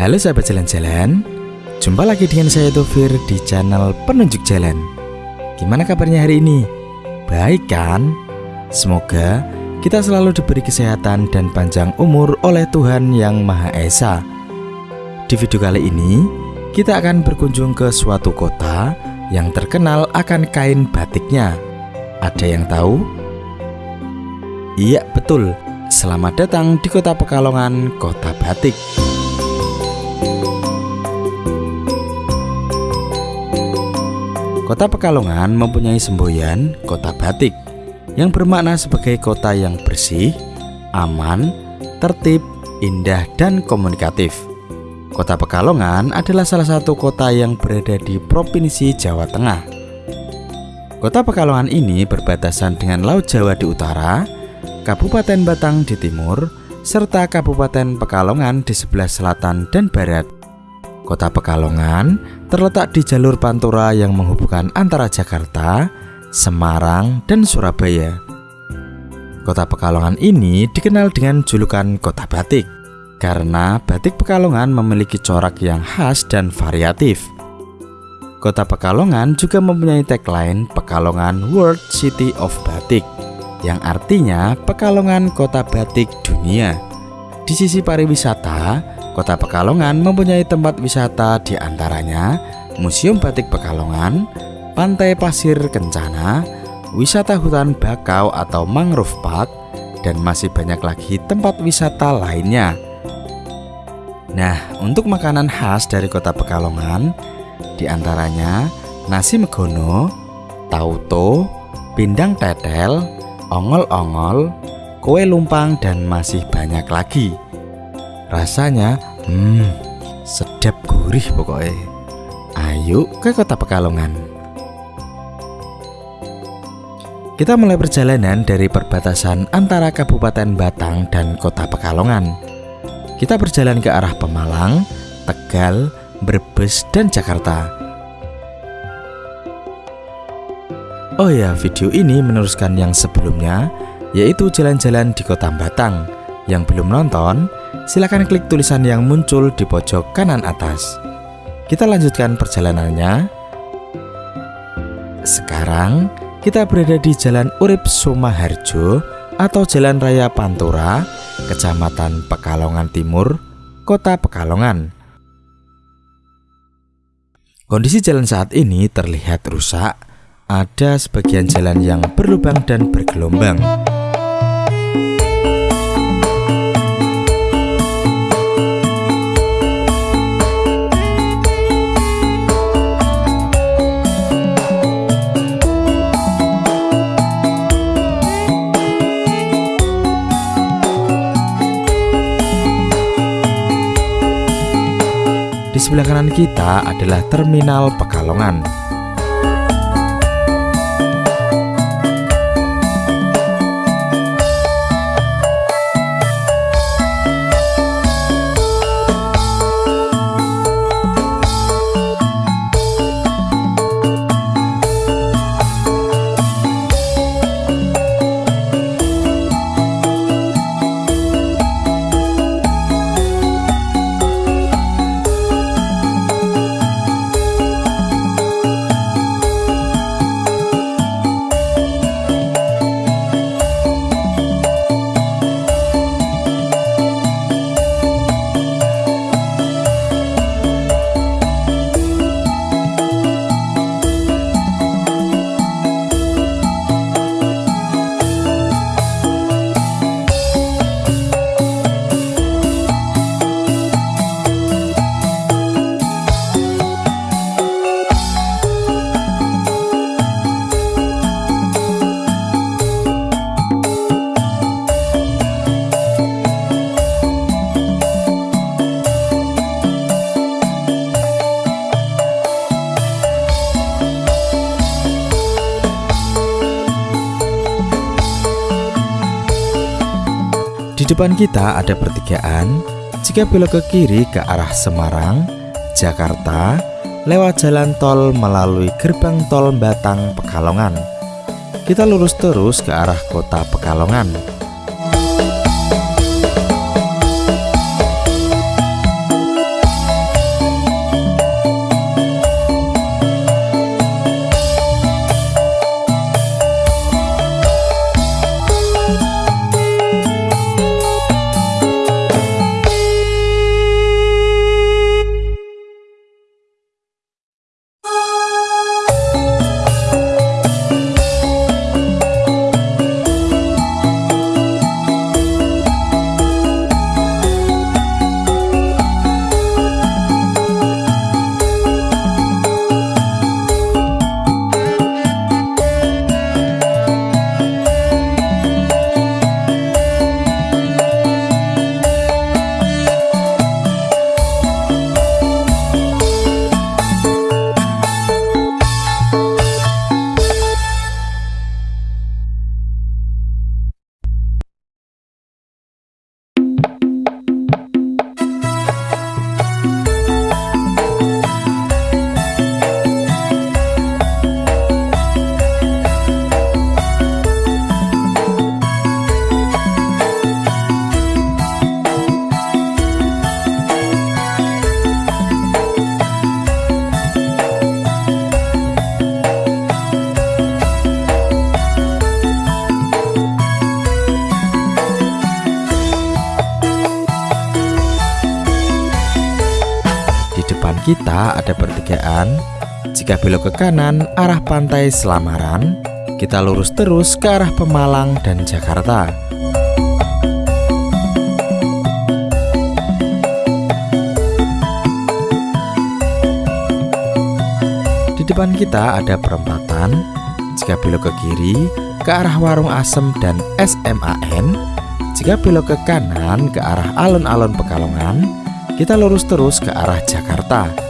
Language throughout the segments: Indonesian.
Halo sahabat jalan-jalan Jumpa lagi dengan saya Tofir di channel Penunjuk Jalan Gimana kabarnya hari ini? Baik kan? Semoga kita selalu diberi kesehatan dan panjang umur oleh Tuhan Yang Maha Esa Di video kali ini kita akan berkunjung ke suatu kota yang terkenal akan kain batiknya Ada yang tahu? Iya betul, selamat datang di kota Pekalongan, kota batik Kota Pekalongan mempunyai semboyan kota batik yang bermakna sebagai kota yang bersih, aman, tertib, indah, dan komunikatif. Kota Pekalongan adalah salah satu kota yang berada di Provinsi Jawa Tengah. Kota Pekalongan ini berbatasan dengan Laut Jawa di utara, Kabupaten Batang di timur, serta Kabupaten Pekalongan di sebelah selatan dan barat. Kota Pekalongan terletak di jalur Pantura yang menghubungkan antara Jakarta, Semarang, dan Surabaya. Kota Pekalongan ini dikenal dengan julukan Kota Batik karena batik Pekalongan memiliki corak yang khas dan variatif. Kota Pekalongan juga mempunyai tagline Pekalongan World City of Batik yang artinya Pekalongan Kota Batik Dunia. Di sisi pariwisata, Kota Pekalongan mempunyai tempat wisata di antaranya Museum Batik Pekalongan, Pantai Pasir Kencana, wisata hutan bakau atau mangrove park, dan masih banyak lagi tempat wisata lainnya. Nah, untuk makanan khas dari kota Pekalongan, di antaranya nasi megono, tauto, pindang tetel, ongol-ongol, kue lumpang, dan masih banyak lagi. Rasanya, hmm, sedap gurih pokoknya. Ayo ke kota Pekalongan. Kita mulai perjalanan dari perbatasan antara Kabupaten Batang dan kota Pekalongan. Kita berjalan ke arah Pemalang, Tegal, Brebes, dan Jakarta. Oh ya, video ini meneruskan yang sebelumnya, yaitu jalan-jalan di kota Batang. Yang belum nonton, silakan klik tulisan yang muncul di pojok kanan atas. Kita lanjutkan perjalanannya. Sekarang kita berada di Jalan Urip Sumaharjo atau Jalan Raya Pantura, Kecamatan Pekalongan Timur, Kota Pekalongan. Kondisi jalan saat ini terlihat rusak. Ada sebagian jalan yang berlubang dan bergelombang. Sebelah kanan kita adalah Terminal Pekalongan. Depan kita ada pertigaan. Jika belok ke kiri ke arah Semarang, Jakarta, lewat jalan tol melalui gerbang tol Batang Pekalongan. Kita lurus terus ke arah kota Pekalongan. Kita ada pertigaan. Jika belok ke kanan arah pantai Selamaran, kita lurus terus ke arah Pemalang dan Jakarta. Di depan kita ada perempatan. Jika belok ke kiri, ke arah Warung Asem dan SMAN. Jika belok ke kanan ke arah alun-alun Pekalongan, kita lurus terus ke arah Jakarta.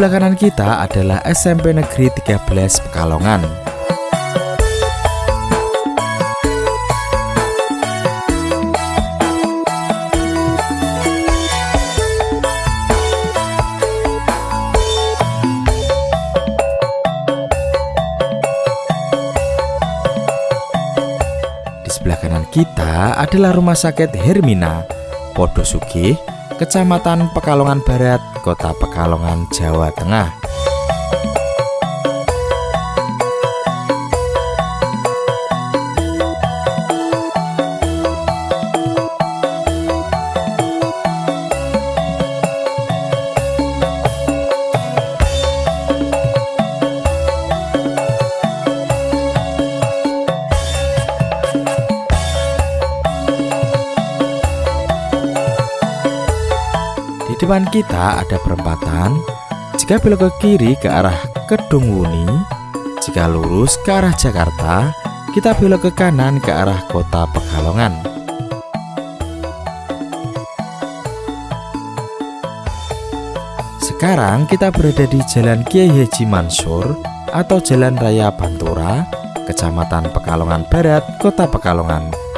Sebelah kanan kita adalah SMP Negeri 13 Pekalongan. Di sebelah kanan kita adalah Rumah Sakit Hermina, Podosugi, Kecamatan Pekalongan Barat, Kota Pekalongan, Jawa Tengah. Depan kita ada perempatan. Jika belok ke kiri ke arah Kedung Wuni, jika lurus ke arah Jakarta, kita belok ke kanan ke arah kota Pekalongan. Sekarang kita berada di Jalan Kiai Haji Mansur atau Jalan Raya Pantura, Kecamatan Pekalongan Barat, Kota Pekalongan.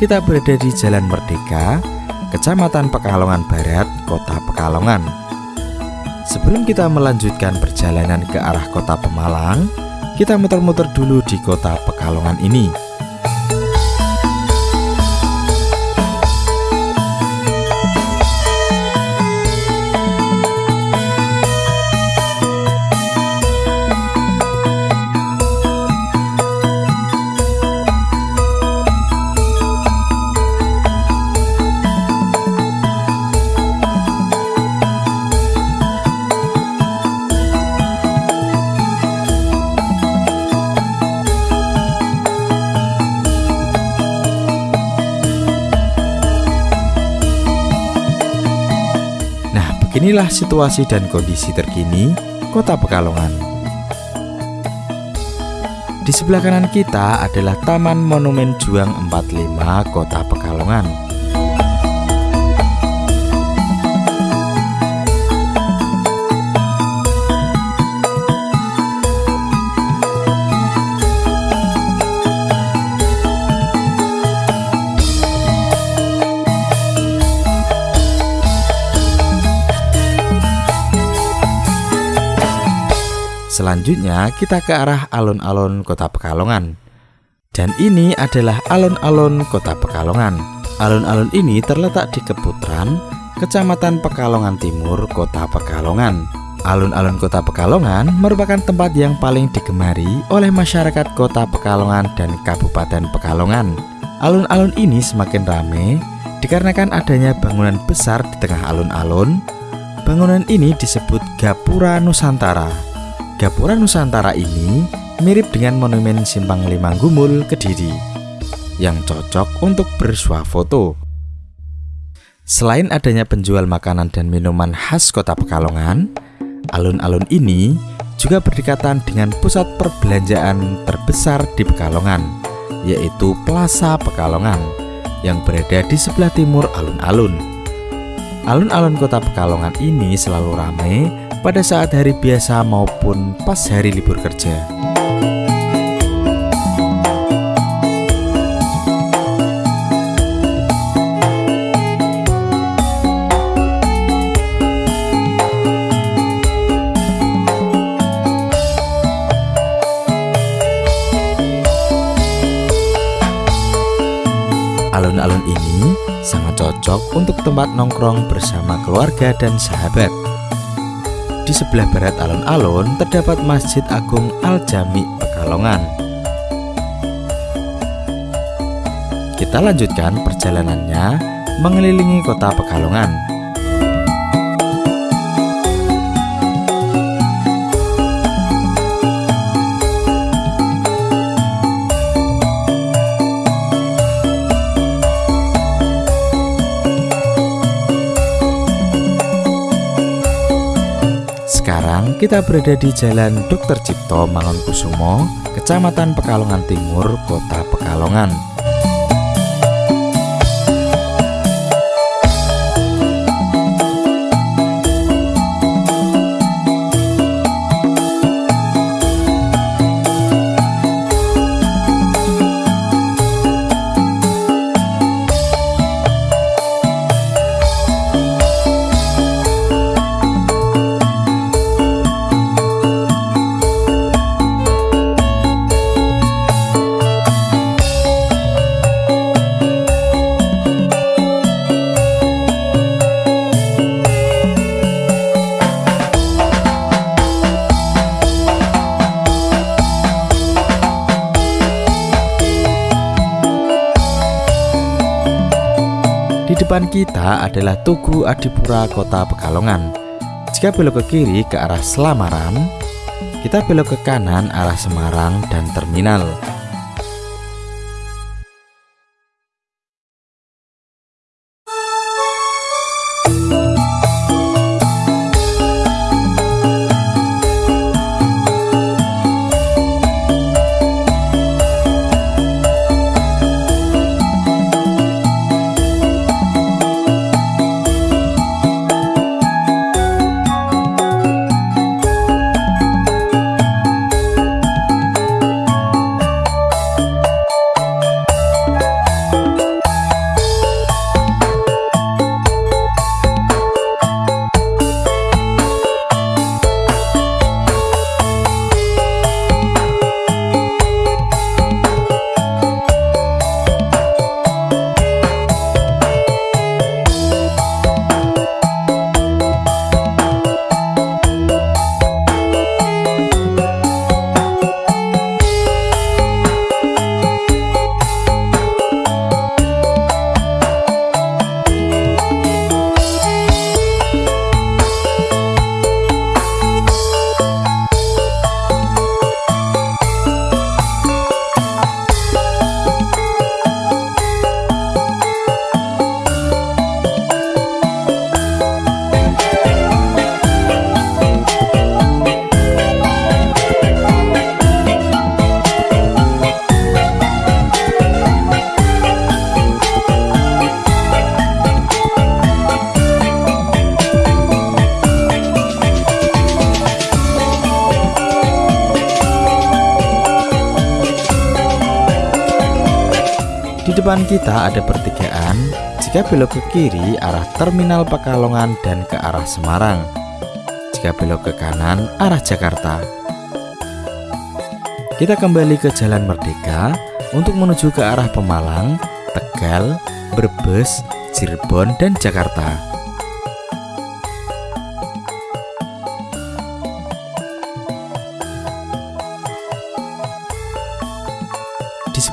Kita berada di Jalan Merdeka, Kecamatan Pekalongan Barat, Kota Pekalongan. Sebelum kita melanjutkan perjalanan ke arah Kota Pemalang, kita muter-muter dulu di Kota Pekalongan ini. Inilah situasi dan kondisi terkini Kota Pekalongan. Di sebelah kanan kita adalah Taman Monumen Juang 45 Kota Pekalongan. Selanjutnya kita ke arah alun-alun kota Pekalongan. Dan ini adalah alun-alun kota Pekalongan. Alun-alun ini terletak di Keputran, Kecamatan Pekalongan Timur, Kota Pekalongan. Alun-alun kota Pekalongan merupakan tempat yang paling digemari oleh masyarakat kota Pekalongan dan Kabupaten Pekalongan. Alun-alun ini semakin ramai dikarenakan adanya bangunan besar di tengah alun-alun. Bangunan ini disebut Gapura Nusantara Gapura Nusantara ini mirip dengan monumen Simpang Lima Gumul Kediri yang cocok untuk bersuah foto. Selain adanya penjual makanan dan minuman khas kota Pekalongan, alun-alun ini juga berdekatan dengan pusat perbelanjaan terbesar di Pekalongan, yaitu Plaza Pekalongan, yang berada di sebelah timur alun-alun. Alun-alun kota Pekalongan ini selalu ramai pada saat hari biasa maupun pas hari libur kerja. Alun-alun ini sangat cocok untuk tempat nongkrong bersama keluarga dan sahabat. Di sebelah barat alun-alun terdapat Masjid Agung Al-Jami Pekalongan. Kita lanjutkan perjalanannya mengelilingi kota Pekalongan. Kita berada di Jalan Dr. Cipto Mangunkusumo, Kecamatan Pekalongan Timur, Kota Pekalongan. Depan kita adalah Tugu Adipura Kota Pekalongan. Jika belok ke kiri ke arah Selamaran, kita belok ke kanan arah Semarang dan terminal. Di depan kita ada pertigaan. Jika belok ke kiri arah Terminal Pekalongan dan ke arah Semarang. Jika belok ke kanan arah Jakarta. Kita kembali ke Jalan Merdeka untuk menuju ke arah Pemalang, Tegal, Brebes, Cirebon, dan Jakarta.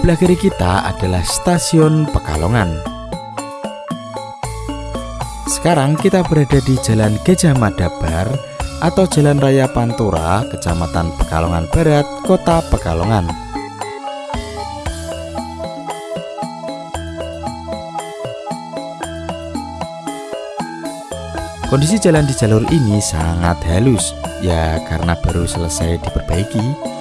Sebelah kiri kita adalah stasiun Pekalongan. Sekarang kita berada di Jalan Gajah Madabar atau Jalan Raya Pantura, Kecamatan Pekalongan Barat, Kota Pekalongan. Kondisi jalan di jalur ini sangat halus, ya karena baru selesai diperbaiki.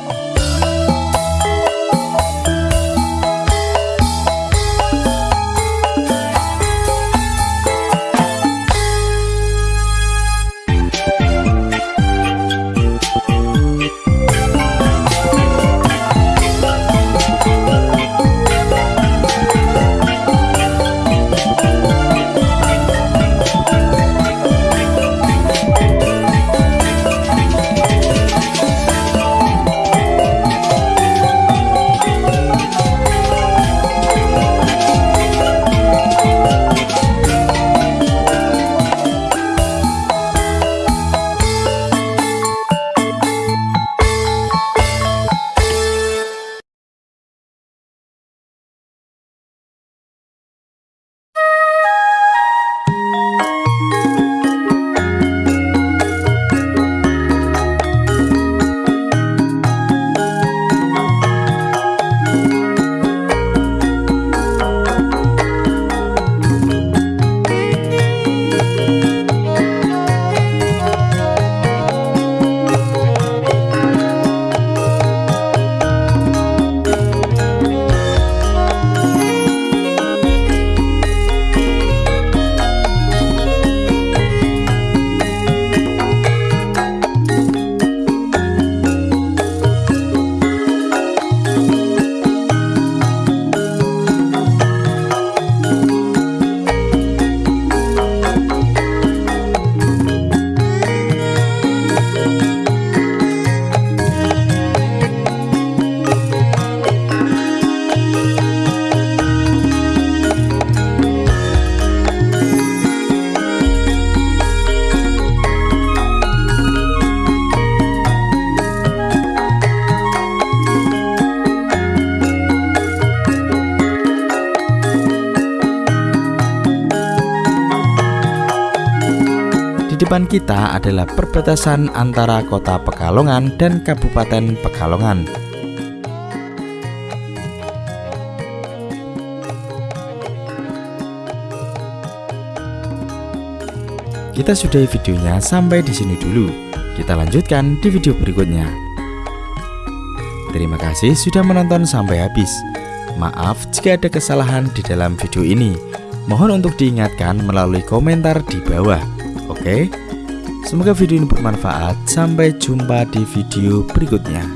Depan kita adalah perbatasan antara kota Pekalongan dan Kabupaten Pekalongan. Kita sudahi videonya sampai di sini dulu. Kita lanjutkan di video berikutnya. Terima kasih sudah menonton sampai habis. Maaf jika ada kesalahan di dalam video ini. Mohon untuk diingatkan melalui komentar di bawah. Oke, semoga video ini bermanfaat. Sampai jumpa di video berikutnya.